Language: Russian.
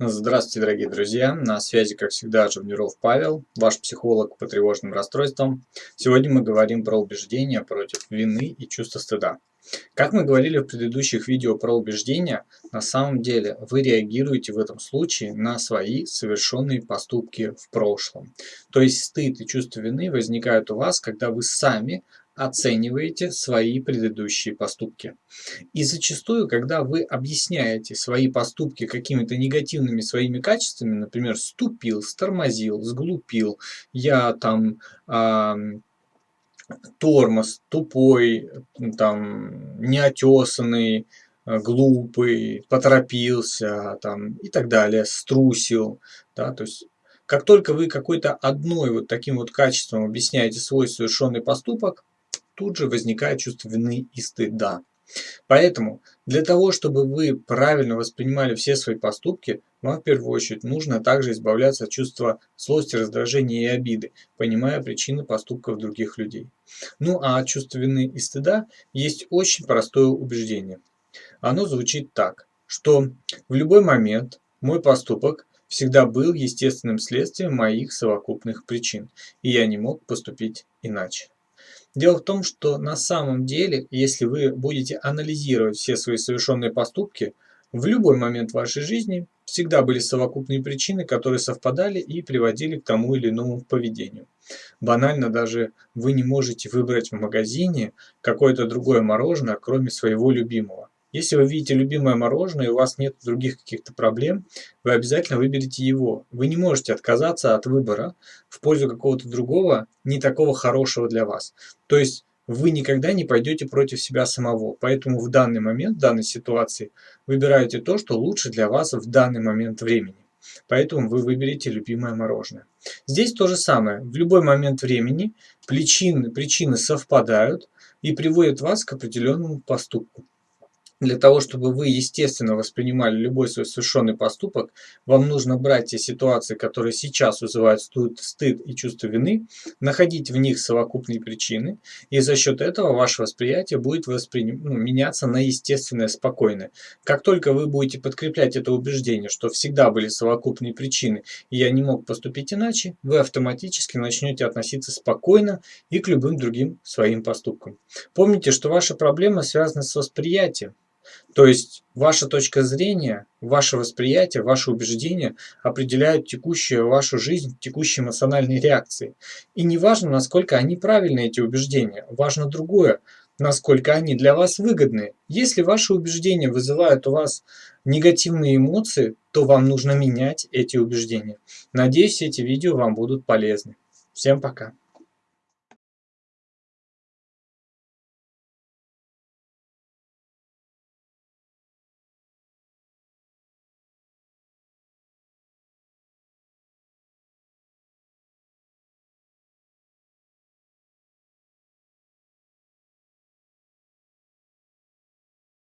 Здравствуйте, дорогие друзья! На связи, как всегда, Живниров Павел, ваш психолог по тревожным расстройствам. Сегодня мы говорим про убеждения против вины и чувства стыда. Как мы говорили в предыдущих видео про убеждения, на самом деле вы реагируете в этом случае на свои совершенные поступки в прошлом. То есть стыд и чувство вины возникают у вас, когда вы сами оцениваете свои предыдущие поступки. И зачастую, когда вы объясняете свои поступки какими-то негативными своими качествами, например, ступил, стормозил, сглупил, я там э, тормоз, тупой, там, неотесанный, глупый, поторопился там, и так далее, струсил. Да, то есть как только вы какой-то одной вот таким вот качеством объясняете свой совершенный поступок, тут же возникает чувство вины и стыда. Поэтому для того, чтобы вы правильно воспринимали все свои поступки, вам в первую очередь нужно также избавляться от чувства злости, раздражения и обиды, понимая причины поступков других людей. Ну а от чувства вины и стыда есть очень простое убеждение. Оно звучит так, что в любой момент мой поступок всегда был естественным следствием моих совокупных причин, и я не мог поступить иначе. Дело в том, что на самом деле, если вы будете анализировать все свои совершенные поступки, в любой момент вашей жизни всегда были совокупные причины, которые совпадали и приводили к тому или иному поведению. Банально даже вы не можете выбрать в магазине какое-то другое мороженое, кроме своего любимого. Если вы видите любимое мороженое и у вас нет других каких-то проблем, вы обязательно выберете его. Вы не можете отказаться от выбора в пользу какого-то другого, не такого хорошего для вас. То есть вы никогда не пойдете против себя самого. Поэтому в данный момент, в данной ситуации, выбираете то, что лучше для вас в данный момент времени. Поэтому вы выберете любимое мороженое. Здесь то же самое. В любой момент времени причины, причины совпадают и приводят вас к определенному поступку. Для того, чтобы вы естественно воспринимали любой свой совершенный поступок, вам нужно брать те ситуации, которые сейчас вызывают стыд и чувство вины, находить в них совокупные причины, и за счет этого ваше восприятие будет восприним... ну, меняться на естественное, спокойное. Как только вы будете подкреплять это убеждение, что всегда были совокупные причины, и я не мог поступить иначе, вы автоматически начнете относиться спокойно и к любым другим своим поступкам. Помните, что ваша проблема связана с восприятием. То есть ваша точка зрения, ваше восприятие, ваши убеждения определяют текущую вашу жизнь, текущие эмоциональные реакции. И не важно, насколько они правильны, эти убеждения, важно другое, насколько они для вас выгодны. Если ваши убеждения вызывают у вас негативные эмоции, то вам нужно менять эти убеждения. Надеюсь, эти видео вам будут полезны. Всем пока!